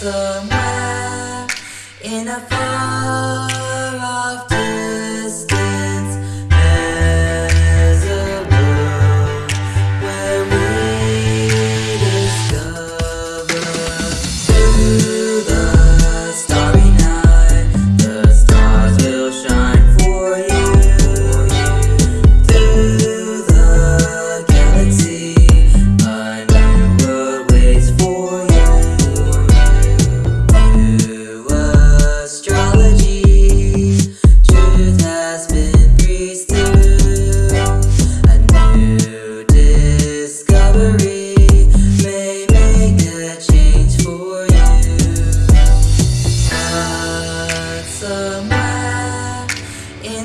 somewhere in a far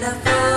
wonderful.